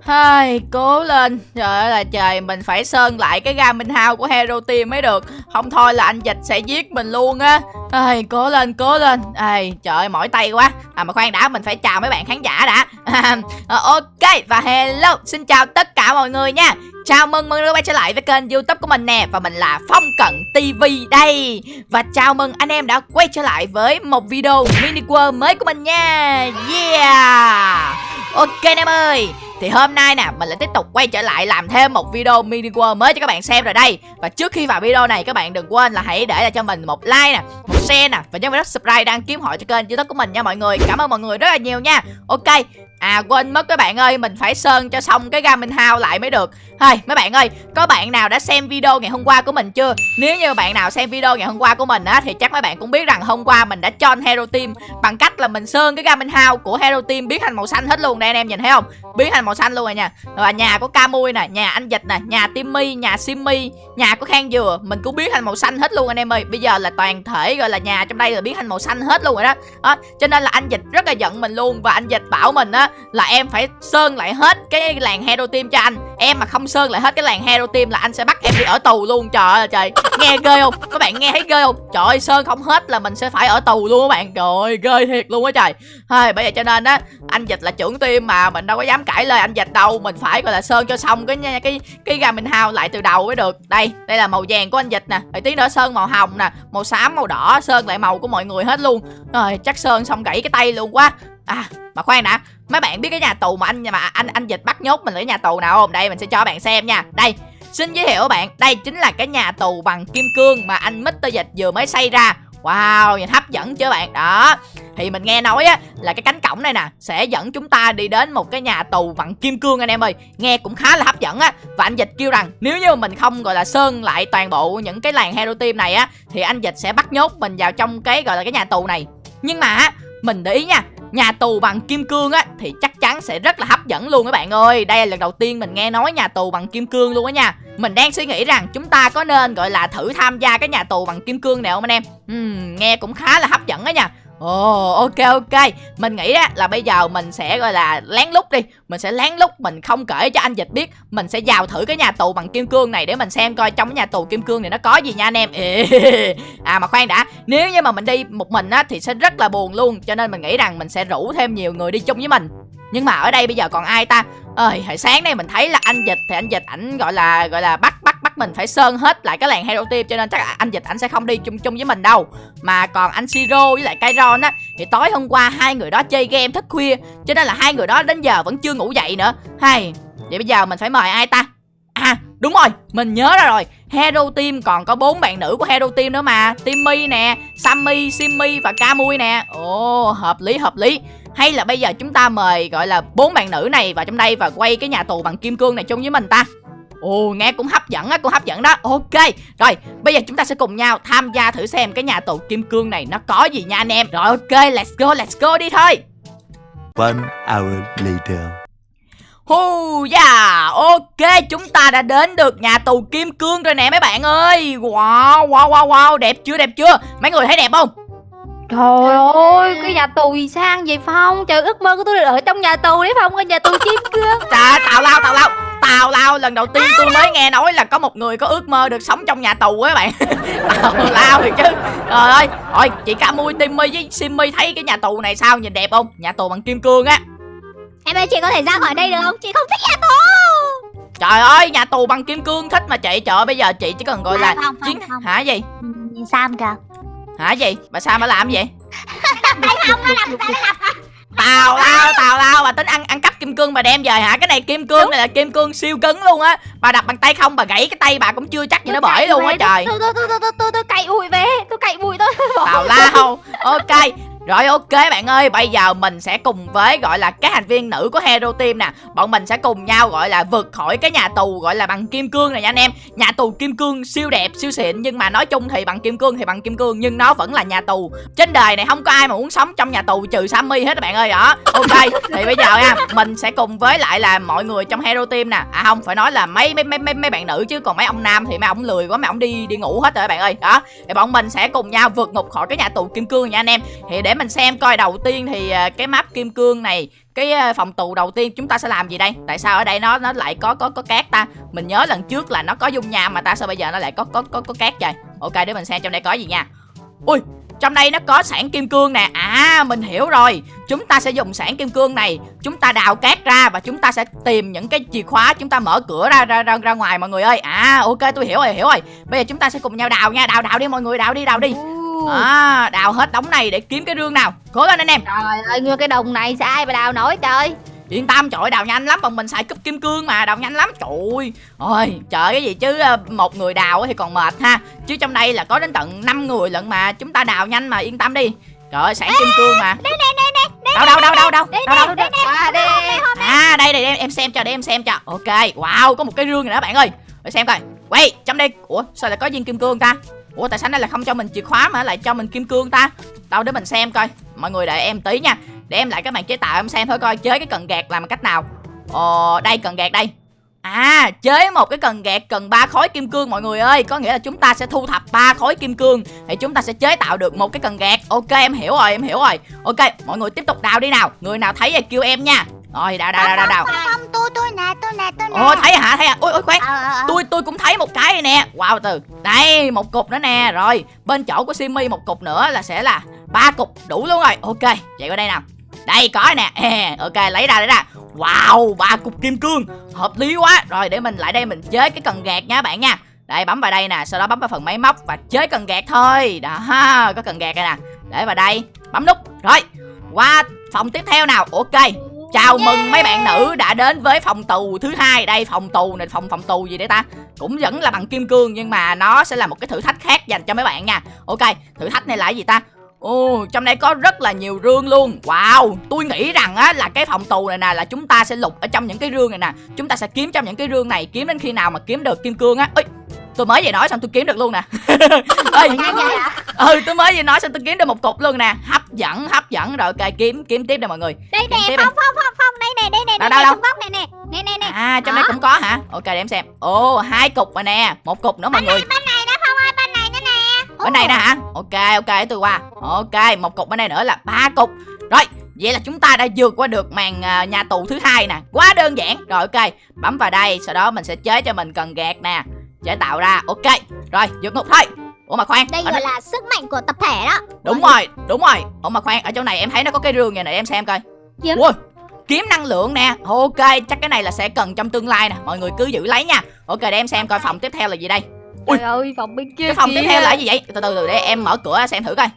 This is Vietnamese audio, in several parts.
Hai, cố lên. Trời ơi là trời Mình phải sơn lại cái Garmin House của Hero Team mới được. Không thôi là anh Dịch sẽ giết mình luôn á. Ai, Cố lên cố lên. Ai, Trời ơi mỏi tay quá. À mà khoan đã mình phải chào mấy bạn khán giả đã. À, Ok và hello. Xin chào tất cả mọi người nha. Chào mừng mọi người quay trở lại với kênh youtube của mình nè. Và mình là Phong Cận TV đây. Và chào mừng anh em đã quay trở lại với một video mini world mới của mình nha. Yeah. Ok anh em ơi thì hôm nay nè mình lại tiếp tục quay trở lại làm thêm một video mini world mới cho các bạn xem rồi đây. Và trước khi vào video này các bạn đừng quên là hãy để lại cho mình một like nè, một share nè Và nhớ vào subscribe đăng kiếm hội cho kênh youtube của mình nha mọi người. Cảm ơn mọi người rất là nhiều nha. Ok À quên mất các bạn ơi Mình phải sơn cho xong cái Garmin House lại mới được. Thôi mấy bạn ơi Có bạn nào đã xem video ngày hôm qua của mình chưa? Nếu như bạn nào xem video ngày hôm qua của mình á Thì chắc mấy bạn cũng biết rằng hôm qua mình đã cho Hero Team. Bằng cách là mình sơn cái Garmin House của Hero Team biến thành màu xanh hết luôn Đây anh em nhìn thấy không? Biến thành màu xanh luôn rồi nha. Và nhà của Camui nè Nhà anh Dịch nè Nhà Timmy Nhà Simmy Nhà của Khang Dừa Mình cũng biến thành màu xanh hết luôn anh em ơi. Bây giờ là toàn thể gọi là nhà trong đây là biến thành màu xanh hết luôn rồi đó, đó. Cho nên là anh Dịch rất là giận mình luôn Và anh Dịch bảo mình á là em phải sơn lại hết cái làng hero team cho anh. Em mà không sơn lại hết cái làng hero team là anh sẽ bắt em đi ở tù luôn trời ơi trời. Nghe ghê không? Các bạn nghe thấy ghê không? Trời ơi sơn không hết là mình sẽ phải ở tù luôn các bạn. Trời ơi ghê thiệt luôn á trời. Hay bởi vậy cho nên á anh dịch là trưởng team mà mình đâu có dám cãi lời anh dịch đâu. Mình phải gọi là sơn cho xong cái nha cái, cái gà mình hao lại từ đầu mới được. Đây đây là màu vàng của anh dịch nè. Rồi tí nữa sơn màu hồng nè màu xám màu đỏ sơn lại màu của mọi người hết luôn. Rồi chắc sơn xong gãy cái tay luôn quá. À mà khoan đã mấy bạn biết cái nhà tù mà anh mà anh anh dịch bắt nhốt mình ở nhà tù nào không? Đây mình sẽ cho bạn xem nha. Đây xin giới thiệu các bạn. Đây chính là cái nhà tù bằng kim cương mà anh Mr Dịch vừa mới xây ra. Wow, nhìn hấp dẫn chưa bạn? Đó. Thì mình nghe nói á là cái cánh cổng này nè Sẽ dẫn chúng ta đi đến một cái nhà tù bằng kim cương anh em ơi. Nghe cũng khá là hấp dẫn á. Và anh Dịch kêu rằng nếu như mình không gọi là sơn lại toàn bộ những cái làng hero team này á Thì anh Dịch sẽ bắt nhốt mình vào trong cái gọi là cái nhà tù này. Nhưng mà mình để ý nha Nhà tù bằng kim cương á Thì chắc chắn sẽ rất là hấp dẫn luôn các bạn ơi. Đây là lần đầu tiên mình nghe nói nhà tù bằng kim cương luôn á nha. Mình đang suy nghĩ rằng chúng ta có nên gọi là thử tham gia cái nhà tù bằng kim cương này không anh em? Uhm, Nghe cũng khá là hấp dẫn á nha. Ồ oh, ok ok. Mình nghĩ á là bây giờ mình sẽ gọi là lén lút đi. Mình sẽ lén lút Mình không kể cho anh Dịch biết. Mình sẽ vào thử cái nhà tù bằng kim cương này Để mình xem coi trong cái nhà tù kim cương này nó có gì nha anh em. À mà khoan đã. Nếu như mà mình đi một mình á Thì sẽ rất là buồn luôn. Cho nên mình nghĩ rằng mình sẽ rủ thêm nhiều người đi chung với mình nhưng mà ở đây bây giờ còn ai ta? Ơi, hồi sáng nay mình thấy là anh dịch, thì anh dịch ảnh gọi là gọi là bắt bắt bắt mình phải sơn hết lại cái làng hero team, cho nên chắc anh dịch ảnh sẽ không đi chung chung với mình đâu. Mà còn anh siro với lại kairon á, thì tối hôm qua hai người đó chơi game thức khuya, cho nên là hai người đó đến giờ vẫn chưa ngủ dậy nữa. Hay, vậy bây giờ mình phải mời ai ta? À đúng rồi, mình nhớ ra rồi. Hero team còn có bốn bạn nữ của hero team nữa mà. Timmy nè, sammy, simmy và camui nè. Ồ, hợp lý hợp lý hay là bây giờ chúng ta mời gọi là bốn bạn nữ này vào trong đây và quay cái nhà tù bằng kim cương này chung với mình ta? Ồ nghe cũng hấp dẫn á, cũng hấp dẫn đó. Ok, rồi bây giờ chúng ta sẽ cùng nhau tham gia thử xem cái nhà tù kim cương này nó có gì nha anh em. Rồi ok, let's go, let's go đi thôi. One hour later. Hu yeah, ok chúng ta đã đến được nhà tù kim cương rồi nè mấy bạn ơi. Wow, wow, wow, wow, đẹp chưa, đẹp chưa? Mấy người thấy đẹp không Trời ơi, cái nhà tù gì sang vậy Phong? Trời ước mơ của tôi là ở trong nhà tù đấy Phong, cái nhà tù kim cương. Trời tào lao tào lao. Tào lao lần đầu tiên tôi mới nghe nói là có một người có ước mơ được sống trong nhà tù á bạn. tào lao thì chứ. Trời ơi, rồi chị Ca Mui, Timmy với Simmy thấy cái nhà tù này sao nhìn đẹp không? Nhà tù bằng kim cương á. Em ơi chị có thể ra khỏi đây được không? Chị không thích nhà tù. Trời ơi, nhà tù bằng kim cương thích mà chị. Trời ơi, bây giờ chị chỉ cần gọi là không, chiến không. hả gì? Nhìn Sam kìa. Hả gì? Bà sao mà làm gì? Không làm tào lao tào lao bà tính ăn ăn cắp kim cương bà đem về hả? Cái này kim cương này là kim cương siêu cứng luôn á. Bà đập bằng tay không bà gãy cái tay bà cũng chưa chắc gì nó bởi luôn á trời. tôi tôi tôi tôi tôi tôi cậy bụi về tôi cậy bụi tôi. Tào lao. Ok rồi ok bạn ơi, bây giờ mình sẽ cùng với gọi là các thành viên nữ của Hero Team nè. Bọn mình sẽ cùng nhau gọi là vượt khỏi cái nhà tù gọi là bằng kim cương này nha anh em. Nhà tù kim cương siêu đẹp, siêu xịn Nhưng mà nói chung thì bằng kim cương thì bằng kim cương Nhưng nó vẫn là nhà tù. Trên đời này không có ai mà muốn sống trong nhà tù trừ Sammy hết các bạn ơi đó. Ok, thì bây giờ nha Mình sẽ cùng với lại là mọi người trong Hero Team nè. À không, phải nói là mấy mấy mấy mấy, mấy bạn nữ chứ Còn mấy ông nam thì mấy ông lười quá, mấy ông đi đi ngủ hết rồi các bạn ơi Đó, thì bọn mình sẽ cùng nhau vượt ngục khỏi cái nhà tù kim cương nha anh em. Thì để mình xem coi đầu tiên thì à, cái map kim cương này cái à, phòng tù đầu tiên chúng ta sẽ làm gì đây? Tại sao ở đây nó nó lại có có có cát ta? Mình nhớ lần trước là nó có dung nham mà ta sao bây giờ nó lại có có có có cát vậy? Ok để mình xem trong đây có gì nha. Ui trong đây nó có sản kim cương nè. À mình hiểu rồi. Chúng ta sẽ dùng sản kim cương này chúng ta đào cát ra và chúng ta sẽ tìm những cái chìa khóa chúng ta mở cửa ra ra ra, ra ngoài mọi người ơi. À ok tôi hiểu rồi hiểu rồi. Bây giờ chúng ta sẽ cùng nhau đào nha. Đào đào đi mọi người đào đi đào đi à đào hết đống này để kiếm cái rương nào. Cố lên anh em. Trời ơi, nguyên cái đồng này sao ai mà đào nổi trời. Yên tâm trời đào nhanh lắm bọn mình xài cúp kim cương mà đào nhanh lắm. Trời ơi ôi trời cái gì chứ ờ, một người đào thì còn mệt ha. Chứ trong đây là có đến tận 5 người lận mà chúng ta đào nhanh mà yên tâm đi. Trời ơi sản kim cương mà. Đây đây đây đây đâu đâu đâu đâu đâu đây đâu đâu. À, đây, em em xem cho để em xem cho. Ok wow có một cái rương này đó bạn ơi. Để xem coi. Quay trong đây. Ủa sao lại có viên kim cương ta ủa tại sao đây là không cho mình chìa khóa mà lại cho mình kim cương ta? Đâu để mình xem coi. Mọi người đợi em tí nha. Để em lại các bạn chế tạo em xem thôi coi chế cái cần gạt làm cách nào. Ồ đây cần gạt đây. À, chế một cái cần gạt cần ba khối kim cương mọi người ơi. Có nghĩa là chúng ta sẽ thu thập ba khối kim cương Thì chúng ta sẽ chế tạo được một cái cần gạt. Ok em hiểu rồi em hiểu rồi. Ok mọi người tiếp tục đào đi nào. Người nào thấy thì kêu em nha. Rồi đào đào đào đào, đào. không không tôi tôi nè tôi nè tôi nè. Ồ thấy hả? Thấy hả? Ôi ôi khoan. Ờ, ờ, ờ. tôi tôi cũng thấy một cái này nè. Wow từ. Đây một cục nữa nè. Rồi bên chỗ của Simmy một cục nữa là sẽ là ba cục đủ luôn rồi. Ok chạy qua đây nào. Đây có nè. Ok lấy ra lấy ra. Wow ba cục kim cương. Hợp lý quá. Rồi để mình lại đây mình chế cái cần gạt nha bạn nha. Đây bấm vào đây nè Sau đó bấm vào phần máy móc Và chế cần gạt thôi. Đó có cần gạt đây nè. Để vào đây Bấm nút. Rồi qua phòng tiếp theo nào. Ok Chào mừng mấy bạn nữ đã đến với phòng tù thứ hai. Đây phòng tù này phòng phòng tù gì đấy ta? Cũng vẫn là bằng kim cương nhưng mà nó sẽ là một cái thử thách khác dành cho mấy bạn nha. Ok thử thách này là cái gì ta? Ồ, trong đây có rất là nhiều rương luôn. Wow, tôi nghĩ rằng á là cái phòng tù này nè là chúng ta sẽ lục ở trong những cái rương này nè. Chúng ta sẽ kiếm trong những cái rương này. Kiếm đến khi nào mà kiếm được kim cương á. Ê, tôi mới về nói xong tôi kiếm được luôn nè. Ê, vậy ừ tôi mới vừa nói xong tôi kiếm được một cục luôn nè. Hấp dẫn hấp dẫn. Rồi ok kiếm kiếm tiếp đây mọi người. Đây nè đi. phong phong phong phong đây nè đây nè Đâu, đây đâu, góc này nè. Nè nè nè. À trong đây Đó. cũng có hả? Ok để em xem. Ồ hai cục rồi nè. Một cục nữa mọi người. bên này đó phong ơi bên này nữa nè. Bên này nè hả? Ok ok để tôi qua. Ok một cục bên đây nữa là ba cục. Rồi vậy là chúng ta đã vượt qua được màn à, nhà tù thứ hai nè. Quá đơn giản. Rồi ok bấm vào đây sau đó mình sẽ chế cho mình cần gạt nè chế tạo ra ok. Rồi vượt ngục thôi. Ủa mà khoan đây gọi đó- là sức mạnh của tập thể đó. Đúng rồi đúng rồi. Ủa mà khoan ở chỗ này em thấy nó có cái rương này nè em xem coi. Kiếm. Ui, kiếm năng lượng nè. Ok chắc cái này là sẽ cần trong tương lai nè. Mọi người cứ giữ lấy nha. Ok để em xem coi phòng tiếp theo là gì đây. Ui. Trời ơi, phòng bên kia cái phòng tiếp kìa. theo là gì vậy? Từ từ từ để em mở cửa xem thử coi.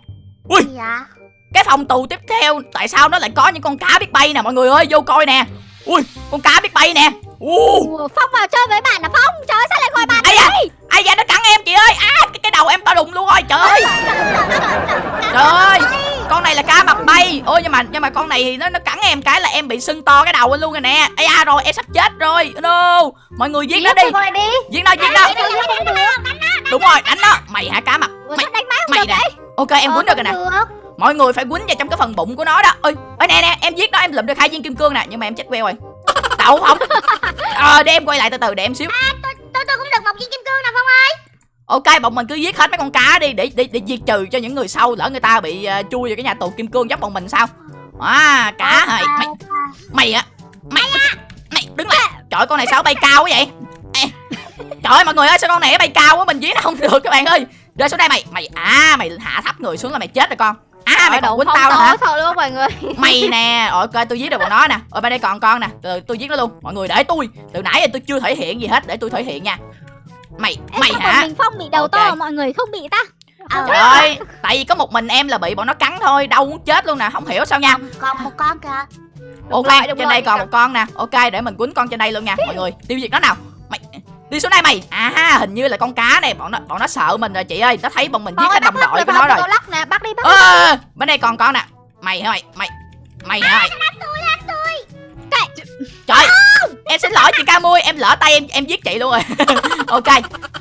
Ui. gì ạ cái phòng tù tiếp theo tại sao nó lại có những con cá biết bay nè mọi người ơi vô coi nè. Ui con cá biết bay nè Ủa, phong vào chơi với bạn là phong. Trời ơi, sao lại gọi bạn ai da ai da nó cắn em chị ơi. À cái, cái đầu em to đùng luôn rồi trời ơi. Trời ơi con này là cá mập bay. Ôi nhưng mà nhưng mà con này thì nó nó cắn em cái là em bị sưng to cái đầu lên luôn rồi nè. Ai da rồi em sắp chết rồi. No. Mọi người giết nó đi. Giết nó giết nó. đúng rồi đánh nó. mày hả cá mập? Mày mày nè. ok em Ờ, quýnh được rồi nè. mọi người phải quýnh vào trong cái phần bụng của nó đó. Ơi ơi nè nè em giết nó em lượm được hai viên kim cương nè. Nhưng mà em chết queo rồi đậu không? Ờ để em quay lại từ từ để em xíu. Tôi tôi cũng được một viên kim cương nè phong ơi. Ok bọn mình cứ giết hết mấy con cá đi để để để diệt trừ cho những người sau lỡ người ta bị ờ, chui vào cái nhà tù kim cương giống bọn mình sao? À cá hả mày mày á mày mày đứng lại. Trời con này sao bay cao quá vậy? Ê, trời ơi mọi người ơi sao con này bay cao quá mình giết nó không được các bạn ơi. Rơi xuống đây mày. Mày à mày hạ thấp người xuống là mày chết rồi con à mày còn quýnh tao nữa hả thôi luôn mọi người? Mày nè rồi ok tôi giết được bọn nó nè. Ở bên đây còn con nè. Từ tôi giết nó luôn. Mọi người để tôi từ nãy giờ tôi chưa thể hiện gì hết để tôi thể hiện nha. Mày Ê, mày sao hả? mình phong bị đầu Ok. to mọi người không bị ta. Ờ, trời ơi tại vì có một mình em là bị bọn nó cắn thôi đau muốn chết luôn nè không hiểu sao nha. Còn một con kìa. Ok rồi, trên rồi, đây còn một con nè. Ok để mình quýnh con trên đây luôn nha mọi người. Tiêu diệt nó nào đi xuống đây mày. À hình như là con cá này. Bọn nó bọn nó sợ mình rồi chị ơi. Nó thấy bọn mình giết bắt đồng đội của nó rồi. lắc nè bắt đi bắt ơ, bên đây còn con nè. Mày hả mày? Mày mày hả mày? Trời em xin lỗi chị ca mui. Em lỡ tay em em giết chị luôn rồi. Ok.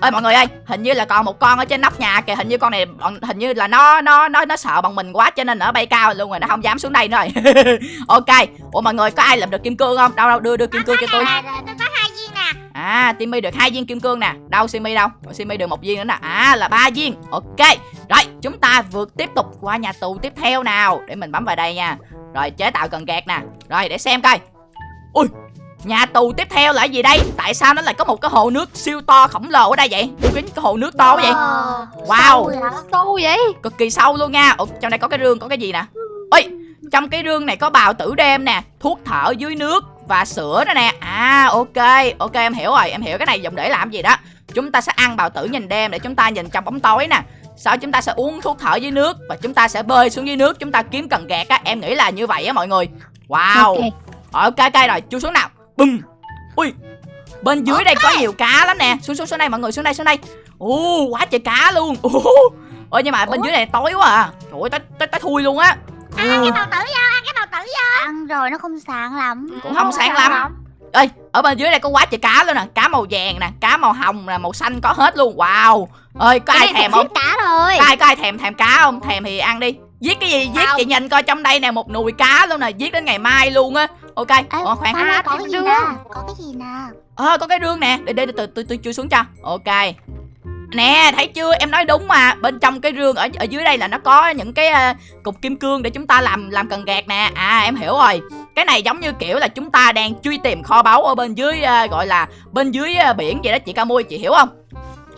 Ơi mọi người ơi hình như là còn một con ở trên nóc nhà kìa. Hình như con này bọn hình như là nó nó nó nó sợ bọn mình quá cho nên nó bay cao luôn rồi. Nó không dám xuống đây nữa rồi. Ok. Ủa mọi người có ai làm được kim cương không? Đâu đâu đưa đưa kim cương cho tôi À, Timmy được hai viên kim cương nè. Đâu Simmy đâu? Rồi, Simmy được một viên nữa nè. À là ba viên. Ok. Rồi chúng ta vượt tiếp tục qua nhà tù tiếp theo nào. Để mình bấm vào đây nha. Rồi chế tạo cần gạt nè. Rồi để xem coi. Ui Nhà tù tiếp theo là gì đây? Tại sao nó lại có một cái hồ nước siêu to khổng lồ ở đây vậy? Tôi kính cái hồ nước to quá vậy. Ờ, Wow. sâu vậy hả? Sâu vậy? Cực kỳ sâu luôn nha. Ủa, trong đây có cái rương có cái gì nè? Ôi trong cái rương này có bào tử đêm nè thuốc thở dưới nước và sữa đó nè. À ok ok em hiểu rồi em hiểu cái này dùng để làm gì đó. Chúng ta sẽ ăn bào tử nhìn đêm để chúng ta nhìn trong bóng tối nè. Sau chúng ta sẽ uống thuốc thở dưới nước và chúng ta sẽ bơi xuống dưới nước chúng ta kiếm cần gạt á. Em nghĩ là như vậy á mọi người. Wow. Ok. ok ok rồi chú xuống nào. Bùm. Ui bên dưới đây có nhiều cá lắm nè. Xuống xuống xuống đây mọi người xuống đây xuống đây. Ồ quá trời cá luôn. Ôi nhưng mà bên Ủa? dưới này tối quá à. Trời ơi tới thui luôn á Ăn cái bào tử vô, ăn cái bào tử vô. Ăn rồi nó không sáng lắm. Cũng không sáng lắm. ơi ở bên dưới đây có quá trời cá luôn nè. Cá màu vàng nè cá màu hồng nè màu xanh có hết luôn. Wow. Ơi có ai thèm không? cá rồi. có ai có ai thèm thèm cá không? Thèm thì ăn đi. Giết cái gì? Giết Không. chị nhìn coi trong đây nè một nùi cá luôn nè. Giết đến ngày mai luôn á. Ok Ủa, khoan. Phong ơi, À, có cái gì nè? Có cái gì nè? ờ có cái rương nè. Để để từ từ tôi chui xuống cho. Ok nè thấy chưa? Em nói đúng mà. Bên trong cái rương ở ở dưới đây là nó có những cái ờ, cục kim cương để chúng ta làm làm cần gạt nè. À em hiểu rồi. Cái này giống như kiểu là chúng ta đang truy tìm kho báu ở bên dưới ờ, gọi là bên dưới ờ, biển vậy đó chị ca mui chị hiểu không?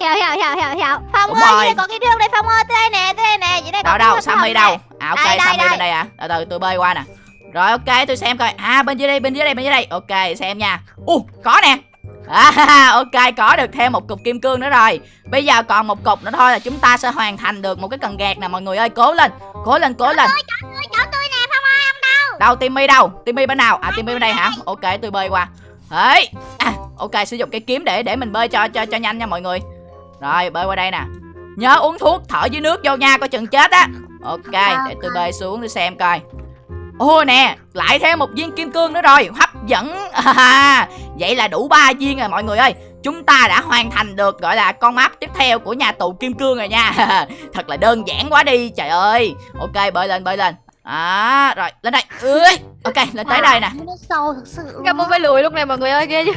Hiểu hiểu hiểu hiểu hiểu. Phong Đúng ơi, đây có cái rương đây Phong ơi, tới đây nè, tới đây nè, dưới đây đâu đâu sammy đâu? À ok Đây, đây, sammy đây. bên đây. à. Từ từ tôi bơi qua nè. Rồi ok tôi xem coi. À bên dưới đây bên dưới đây bên dưới đây. Ok xem nha. U có nè À, ok có được thêm một cục kim cương nữa rồi. Bây giờ còn một cục nữa thôi là chúng ta sẽ hoàn thành được một cái cần gạt nè mọi người ơi. Cố lên, cố lên, cố lên. Ôi, chỗ tôi nè Phong ơi. Đâu? Timmy đâu, Timmy bên nào? À Timmy bên đây hả, ok tôi bơi qua. Đấy, à, ok sử dụng cái kiếm để để mình bơi cho cho cho nhanh nha mọi người. Rồi bơi qua đây nè. Nhớ uống thuốc thở dưới nước vô nha, coi chừng chết á. Ok, để tôi bơi xuống tôi xem coi Ô nè, lại thêm một viên kim cương nữa rồi Hấp dẫn à, Vậy là đủ ba viên rồi mọi người ơi Chúng ta đã hoàn thành được gọi là con map tiếp theo của nhà tù kim cương rồi nha Thật là đơn giản quá đi Trời ơi Ok bơi lên bơi lên À rồi lên đây Ui, Ok lên tới đây nè Nó sâu sự. bay lùi lúc này mọi người ơi ghê chứ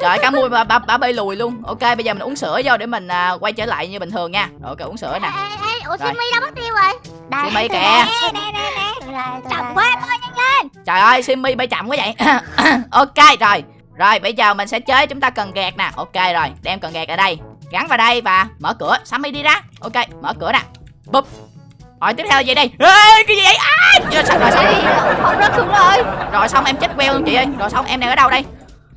Trời cá mui bà, bà, bà bơi lùi luôn Ok bây giờ mình uống sữa vô để mình à, quay trở lại như bình thường nha Rồi, Ok uống sữa nè Ê, ê, ê, Ủa. Simmy đâu mất tiêu rồi? Đây, Simmy tôi kìa. đây. Nè, nè, nè. Tôi đây, tôi Chậm đây. quá, Trời ơi Simmy bay chậm quá vậy. Ok rồi. Rồi bây giờ mình sẽ chế chúng ta cần gạt nè. Ok rồi đem cần gạt ở đây. Gắn vào đây và mở cửa. Sammy đi ra. Ok mở cửa nè. Bụp. Rồi tiếp theo là gì đây? Ê, Cái gì vậy? À, rồi, xong, rồi, xong, Không rớt xuống rồi. Rồi xong em chết queo luôn chị ơi. Rồi xong em đang ở đâu đây?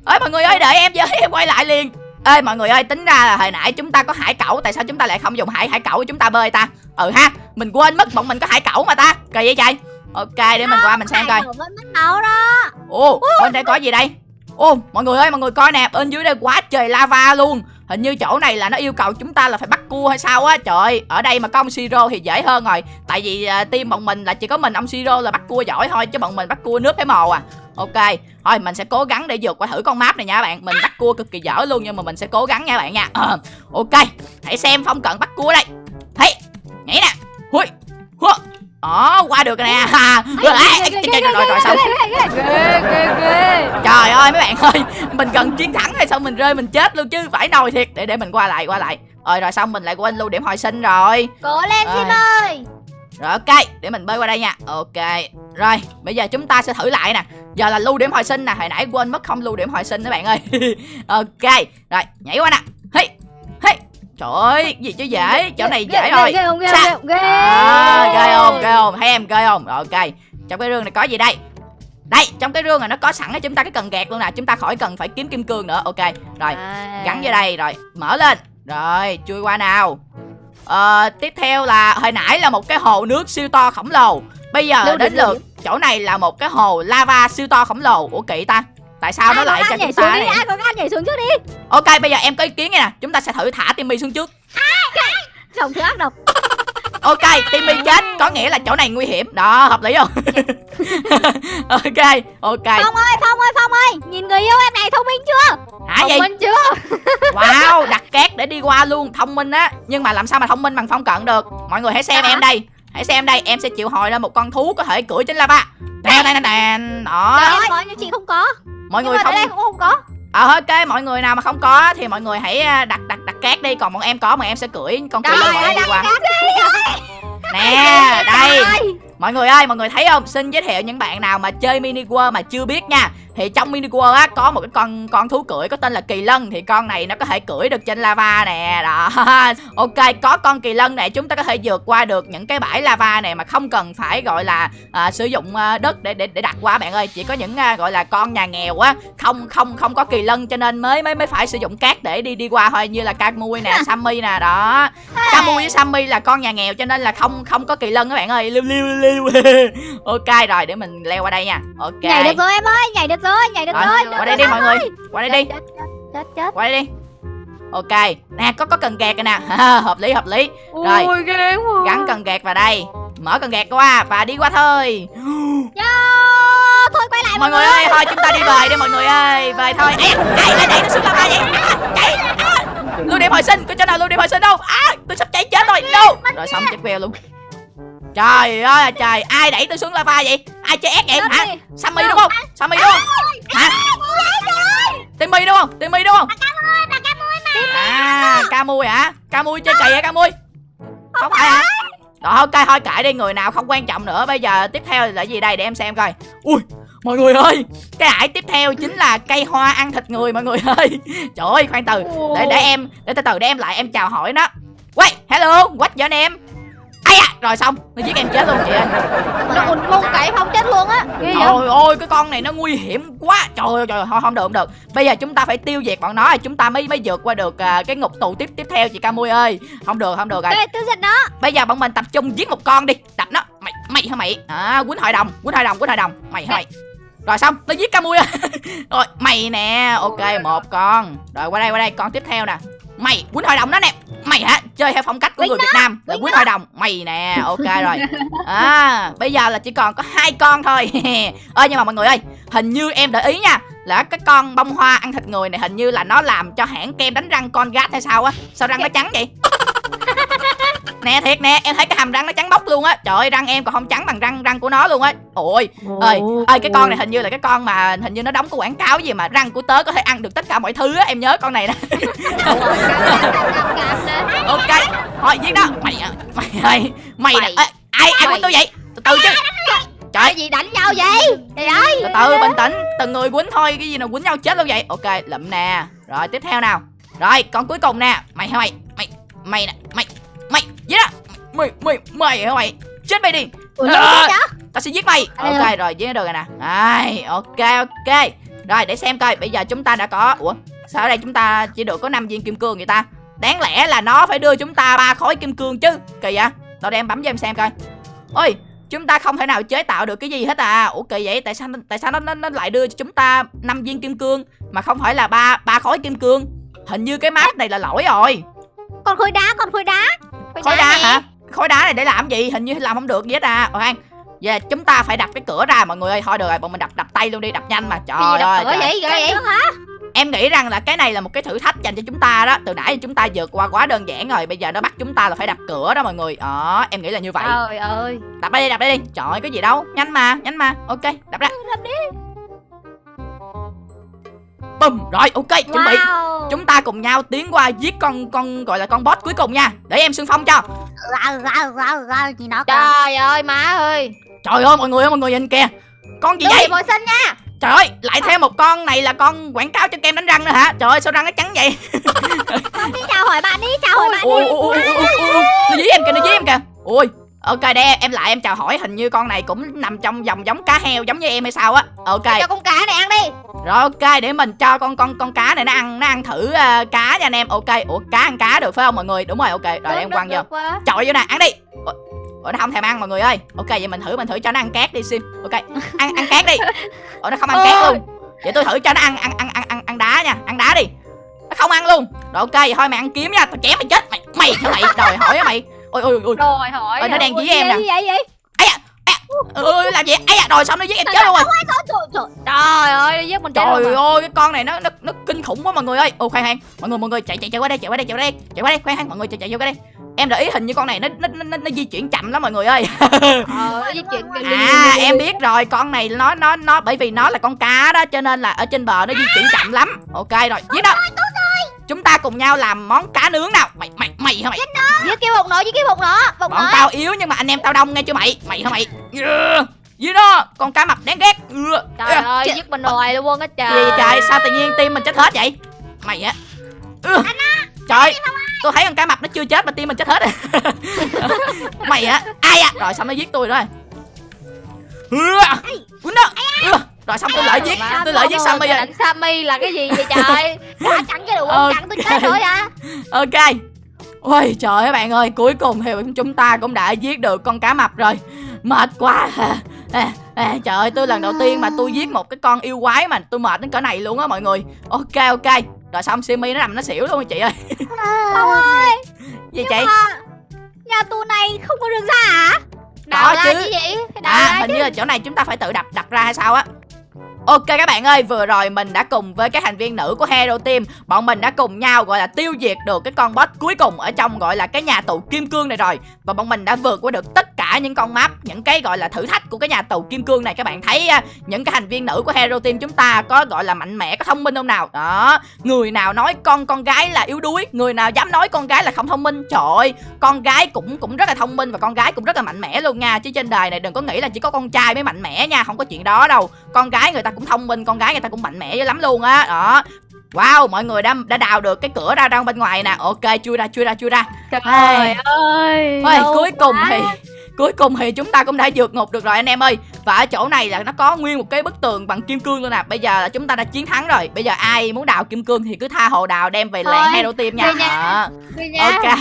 Ơi mọi người ơi đợi em với em quay lại liền. Ê mọi người ơi tính ra là hồi nãy chúng ta có hải cẩu tại sao chúng ta lại không dùng hải hải cẩu để chúng ta bơi ta? Ừ ha mình quên mất bọn mình có hải cẩu mà ta. Kỳ vậy trời ok để mình qua mình xem coi đó. Ồ, bên đây có gì đây? Ô, mọi người ơi, mọi người coi nè, bên dưới đây quá trời lava luôn. Hình như chỗ này là nó yêu cầu chúng ta là phải bắt cua hay sao á. Trời ơi, ở đây mà có ông Siro thì dễ hơn rồi. Tại vì uh, team bọn mình là chỉ có mình ông Siro là bắt cua giỏi thôi chứ bọn mình bắt cua nước thấy mồ à. Ok, thôi mình sẽ cố gắng để vượt qua thử con map này nha bạn. Mình bắt cua cực kỳ dở luôn nhưng mà mình sẽ cố gắng nha bạn nha. Ờ, ok, hãy xem phong cận bắt cua đây. Thấy, nhảy nè. Hui, hua. Đó, qua được nè. Rồi, rồi, rồi, xong. Trời ơi mấy bạn ơi Mình cần chiến thắng hay sao mình rơi mình chết luôn chứ Phải nồi thiệt. Để để mình qua lại qua lại. Rồi rồi xong mình lại quên lưu điểm hồi sinh rồi. Cố lên. Sim ơi. Rồi ok Để mình bơi qua đây nha. Ok Rồi bây giờ chúng ta sẽ thử lại nè. Giờ là lưu điểm hồi sinh nè Hồi nãy quên mất không lưu điểm hồi sinh các bạn ơi. Ok Rồi nhảy qua nè. Hey Trời ơi gì chứ dễ Chỗ này dễ rồi ghê không ghê không ghê À, ghê không ghê không thấy em ghê không. Ok. Trong cái rương này có gì đây? Đây trong cái rương này nó có sẵn cho chúng ta cái cần gạt luôn nè. Chúng ta khỏi cần phải kiếm kim cương nữa. Ok rồi À. gắn vô đây rồi mở lên. Rồi chui qua nào. Ờ, tiếp theo là hồi nãy là một cái hồ nước siêu to khổng lồ. Bây giờ đến lượt chỗ này là một cái hồ lava siêu to khổng lồ. Ủa kỵ ta tại sao nó Ai có lại cho chúng ta đi này? ai có gan nhảy xuống trước đi. Ok bây giờ em có ý kiến nè chúng ta sẽ thử thả timmy xuống trước. Chồng thứ ác độc. Ok timmy chết có nghĩa là chỗ này nguy hiểm. Đó hợp lý không? Ok ok. Phong ơi, Phong ơi, Phong ơi. Nhìn người yêu em này thông minh chưa? hả Thông gì? minh chưa? Wow đặt két để đi qua luôn thông minh á. Nhưng mà làm sao mà thông minh bằng phong cận được? Mọi người hãy xem Hả? em đây. Hãy xem đây em sẽ chịu hồi lên một con thú có thể cưỡi trên lava. Đàn đàn đàn đó. Em có nhưng chị không có. Mọi Nhưng người mà đây cũng không có. Ờ ok mọi người nào mà không có thì mọi người hãy à, đặt đặt đặt cát đi còn bọn em có bọn em sẽ cưỡi con lân bọn em đi qua nè đây. mọi người ơi mọi người thấy không? Xin giới thiệu những bạn nào mà chơi mini world mà chưa biết nha thì trong mini world á có một cái con con thú cưỡi có tên là kỳ lân. Thì con này nó có thể cưỡi được trên lava nè. Đó. Ok có con kỳ lân này chúng ta có thể vượt qua được những cái bãi lava này mà không cần phải gọi là à, sử dụng à, đất để để để đặt qua bạn ơi. Chỉ có những à, gọi là con nhà nghèo á không không không có kỳ lân cho nên mới mới mới phải sử dụng cát để đi đi qua thôi như là Camui nè Sammy nè đó. Camui với Sammy là con nhà nghèo cho nên là không không có kỳ lân các bạn ơi. Liu liu liu. Ok rồi để mình leo qua đây nha. Ok. Nhảy được rồi em ơi, nhảy được rồi, nhảy được Rồi, rồi. qua đây đi mọi người. qua đây đi. Chết chết qua đây đi. Ok nè có có cần gạt rồi nè. Hợp lý hợp lý. Rồi. ui ghê quá. gắn cần gạt vào đây. Mở cần gạt qua và đi qua thôi. Yo, thôi quay lại mọi người ơi thôi chúng ta đi về đi mọi người ơi. Về thôi. Ê, ai ai đẩy nó xuống lava vậy à, chạy. À. lưu điểm hồi sinh. Có chỗ nào lưu điểm hồi sinh không à, tôi sắp cháy chết rồi. No rồi xong chết queo luôn. Trời ơi trời. Ai đẩy tôi xuống lava vậy ai chơi ép vậy? Chết hả? đi. sammy đúng không? Sammy đúng không? hả? timmy đúng không? Timmy đúng không? À camui hả? Camui chơi kỳ hả camui không phải hả? rồi ok thôi kệ đi người nào không quan trọng nữa. Bây giờ tiếp theo là gì đây để em xem coi. Ui mọi người ơi cái ải tiếp theo chính là cây hoa ăn thịt người mọi người ơi. Trời ơi khoan từ. Để để em để từ từ để em lại em chào hỏi nó. Wait, hello, what's your name? Ai à, rồi xong, nó giết em chết luôn chị ơi. Nó ùn môn cậy không chết luôn á Trời ơi, cái con này nó nguy hiểm quá. Trời ơi, trời ơi, thôi không được, không được. Bây giờ chúng ta phải tiêu diệt bọn nó rồi Chúng ta mới mới vượt qua được à, cái ngục tù tiếp tiếp theo chị Camui ơi. Không được, không được rồi. Tiêu diệt nó. Bây giờ bọn mình tập trung giết một con đi. Đập nó, mày, mày hả mày? À, quýnh hội đồng, quýnh hội đồng, quýnh hội đồng. Mày hả mày? Rồi xong, nó giết Camui rồi Rồi, mày nè, ok, một con. Rồi qua đây, qua đây, con tiếp theo nè Mày, quýnh hội đồng đó nè. Mày hả, chơi theo phong cách của người Việt Nam. Là quýnh hội đồng. Mày nè, ok rồi. À, bây giờ là chỉ còn có hai con thôi. Ơ nhưng mà mọi người ơi Hình như em để ý nha Là cái con bông hoa ăn thịt người này hình như là nó làm cho hãng kem đánh răng con gát hay sao á? Sao răng nó trắng vậy Nè thiệt nè em thấy cái hàm răng nó trắng bóc luôn á. Trời ơi răng em còn không trắng bằng răng răng của nó luôn á. Ôi ơi ơi cái con này hình như là cái con mà hình như nó đóng cái quảng cáo gì mà răng của tớ có thể ăn được tất cả mọi thứ á em nhớ con này nè. Ok thôi giết đó mày mày ơi mày nè ai ai quýnh tôi vậy? Từ từ chứ. Trời Cái gì đánh nhau vậy? Trời ơi. từ từ bình tĩnh. Từng người quýnh thôi cái gì nào quýnh nhau chết luôn vậy? Ok lụm nè. Rồi tiếp theo nào. Rồi con cuối cùng nè. Mày hả mày mày mày nè mày giết đó. Mày mày mày hả mày? Chết mày đi. Ủa, nó tao sẽ giết mày. Đây ok rồi giết được rồi nè. Đây, ok ok. Rồi để xem coi bây giờ chúng ta đã có ủa sao ở đây chúng ta chỉ được có 5 viên kim cương vậy ta? Đáng lẽ là nó phải đưa chúng ta ba khối kim cương chứ. Kỳ vậy? Đâu em bấm cho em xem coi. Ôi chúng ta không thể nào chế tạo được cái gì hết à. Ủa kỳ vậy? Tại sao tại sao nó nó, nó lại đưa cho chúng ta 5 viên kim cương mà không phải là ba ba khối kim cương? Hình như cái map này là lỗi rồi. Còn khối đá, còn khối đá. Khối đá nè. hả? Khối đá này để làm gì? Hình như làm không được gì hết à. Ok Giờ chúng ta phải đập cái cửa ra mọi người ơi. Thôi được rồi bọn mình đập đập tay luôn đi đập nhanh mà. Trời Cái gì đập ơi cửa trời. vậy vậy. Hả? em nghĩ rằng là cái này là một cái thử thách dành cho chúng ta đó. Từ nãy chúng ta vượt qua quá đơn giản rồi bây giờ nó bắt chúng ta là phải đập cửa đó mọi người. Đó em nghĩ là như vậy. Trời ơi. Đập đây đi đập đây đi. Trời ơi, cái gì đâu. Nhanh mà nhanh mà. Ok đập ra. Đập đi. Bùm. Rồi ok chuẩn bị. Wow. chúng ta cùng nhau tiến qua giết con con gọi là con boss cuối cùng nha. Để em xung phong cho. Trời ơi má ơi. Trời ơi mọi người ơi mọi người nhìn kìa. Con gì vậy? Bồi sinh nha. Trời ơi lại thêm một con này là con quảng cáo cho kem đánh răng nữa hả? Trời ơi sao răng nó trắng vậy? Không đi chào hỏi bạn đi, chào hỏi bạn ui đi. ui ui ui ui ui nó dí em kìa nó dí em kìa. Ui ok để em lại em chào hỏi hình như con này cũng nằm trong dòng giống cá heo giống như em hay sao á. Ok. Cho con cá này ăn đi. Rồi ok để mình cho con con con cá này nó ăn nó ăn thử ờ, cá nha anh em. Ok ủa cá ăn cá được phải không mọi người? Đúng rồi ok. Rồi Được, em quăng vô. chọi vô nè ăn đi. Ủa, ủa nó không thèm ăn mọi người ơi. Ok vậy mình thử mình thử cho nó ăn cát đi sim. Ok ăn ăn cát đi. Ủa nó không ăn cát luôn. Vậy tôi thử cho nó ăn ăn ăn ăn ăn, ăn đá nha. Ăn đá đi. Nó không ăn luôn. Rồi ok vậy thôi mày ăn kiếm nha. Tao chém mày chết. Mày mày mày đòi hỏi mày ôi ôi ôi rồi hỏi Ơi, nó đang dí em nè. vậy vậy? ơi làm gì ấy à rồi xong nó giết em chết luôn rồi. Trời, ơi nó giết mình chết trời ơi cái con này nó nó nó kinh khủng quá mọi người ơi. Ô khoan khoan mọi người mọi người chạy chạy chạy qua đây chạy qua đây chạy qua đây. Chạy qua đây khoan khoan mọi người chạy chạy vô cái đây. Em để ý hình như con này nó nó nó, nó di chuyển chậm lắm mọi người ơi. Ờ nó di chuyển à em biết rồi con này nó nó nó bởi vì nó là con cá đó cho nên là ở trên bờ nó di chuyển chậm lắm. Ok rồi giết đâu chúng ta cùng nhau làm món cá nướng nào. Mày mày mày hả mày? Với cái bột nổ với cái bột nổ bột bọn tao yếu nhưng mà anh em tao đông nghe chưa mày? Mày hả mày? Yeah. gì đó con cá mập đáng ghét. Ừ. trời Yeah. ơi Chết. giết mình hoài luôn á trời. Gì trời sao tự nhiên tim mình chết hết vậy? Mày á. Trời tôi thấy con cá mập nó chưa chết mà tim mình chết hết rồi. Mày á. Ai á? Rồi xong nó giết tôi rồi. Quýnh đó. Rồi xong tôi lợi giết Mà tôi lợi giết Sammy rồi. Sammy là cái gì vậy trời? Đã chặn cái đường Ok. chặn tôi chết rồi à ok. Ôi trời ơi bạn ơi cuối cùng thì chúng ta cũng đã giết được con cá mập rồi. Mệt quá à, à, trời ơi tôi lần đầu tiên mà tôi giết một cái con yêu quái mà tôi mệt đến cỡ này luôn á mọi người. Ok ok. Rồi xong simi nó nằm nó xỉu luôn chị ơi. Không ơi. Gì chị? Nhà tù này không có đường ra hả? Đào Đó ra chứ. chứ gì đào à hình chứ. như là chỗ này chúng ta phải tự đập đập ra hay sao á Ok các bạn ơi, vừa rồi mình đã cùng với các thành viên nữ của Hero Team Bọn mình đã cùng nhau gọi là tiêu diệt được cái con boss cuối cùng ở trong gọi là cái nhà tù kim cương này rồi. Và bọn mình đã vượt qua được tất cả những con map, những cái gọi là thử thách của cái nhà tù kim cương này. Các bạn thấy à, những cái thành viên nữ của Hero Team chúng ta có gọi là mạnh mẽ, có thông minh không nào? Đó, người nào nói con con gái là yếu đuối Người nào dám nói con gái là không thông minh Trời ơi, con gái cũng cũng rất là thông minh và con gái cũng rất là mạnh mẽ luôn nha. Chứ trên đời này đừng có nghĩ là chỉ có con trai mới mạnh mẽ nha Không có chuyện đó đâu. Con gái người ta cũng thông minh, con gái người ta cũng mạnh mẽ dữ lắm luôn á. Đó. Wow, mọi người đã đã đào được cái cửa ra ra bên ngoài nè. Ok, chui ra, chui ra, chui ra. Trời Ai. ơi Ôi, cuối cùng quá. thì Cuối cùng thì chúng ta cũng đã vượt ngục được rồi anh em ơi. Và ở chỗ này là nó có nguyên một cái bức tường bằng kim cương luôn nè. Bây giờ là chúng ta đã chiến thắng rồi. Bây giờ ai muốn đào kim cương thì cứ tha hồ đào đem về làng Hero Team nha. Đi nha. Ok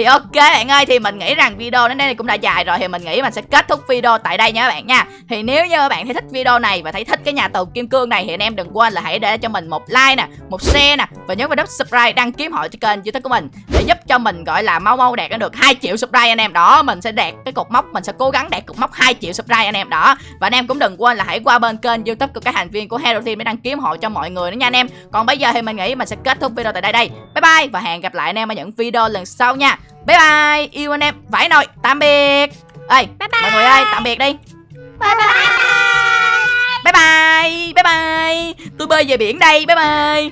thì ok, bạn ơi, Thì mình nghĩ rằng video đến đây cũng đã dài rồi, Thì mình nghĩ mình sẽ kết thúc video tại đây nha các bạn nha. Thì nếu như các bạn thấy thích video này Và thấy thích cái nhà tù kim cương này Thì anh em đừng quên là hãy để cho mình một like nè, Một share nè Và nhấn vào nút subscribe đăng ký hội cho kênh youtube của mình Để giúp cho mình, gọi là, mau mau đạt được 2 triệu subscribe anh em. Đó, mình sẽ đạt cái cột mốc, Mình sẽ cố gắng đạt cột mốc 2 triệu subscribe anh em Đó. Và anh em cũng đừng quên là hãy qua bên kênh youtube của các thành viên của Hero Team Để đăng ký hội cho mọi người nữa nha anh em. Còn bây giờ thì mình nghĩ mình sẽ kết thúc video tại đây đây. Bye bye và hẹn gặp lại anh em ở những video lần sau nha. Bye bye Yêu anh em. Vãi nồi Tạm biệt. Ê mọi người ơi tạm biệt đi. Bye bye. Bye bye Bye bye. Tôi bơi về biển đây Bye bye